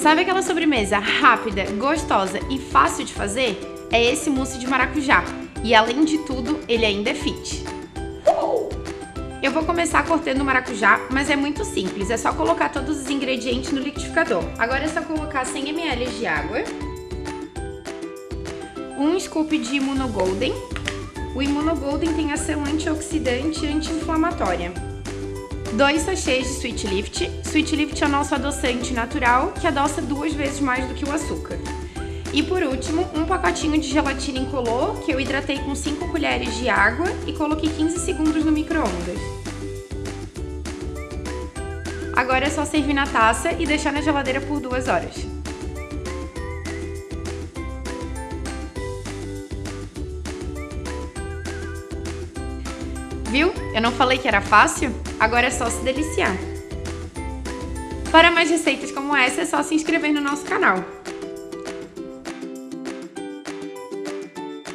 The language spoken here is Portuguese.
Sabe aquela sobremesa rápida, gostosa e fácil de fazer? É esse mousse de maracujá. E além de tudo, ele ainda é fit. Eu vou começar cortando o maracujá, mas é muito simples, é só colocar todos os ingredientes no liquidificador. Agora é só colocar 100 ml de água, um scoop de Immunogolden. O Immunogolden tem ação antioxidante e anti-inflamatória. Dois sachês de Sweet Lift. Sweet Lift é o nosso adoçante natural, que adoça duas vezes mais do que o açúcar. E por último, um pacotinho de gelatina incolor, que eu hidratei com 5 colheres de água e coloquei 15 segundos no micro-ondas. Agora é só servir na taça e deixar na geladeira por duas horas. Viu? Eu não falei que era fácil? Agora é só se deliciar. Para mais receitas como essa, é só se inscrever no nosso canal.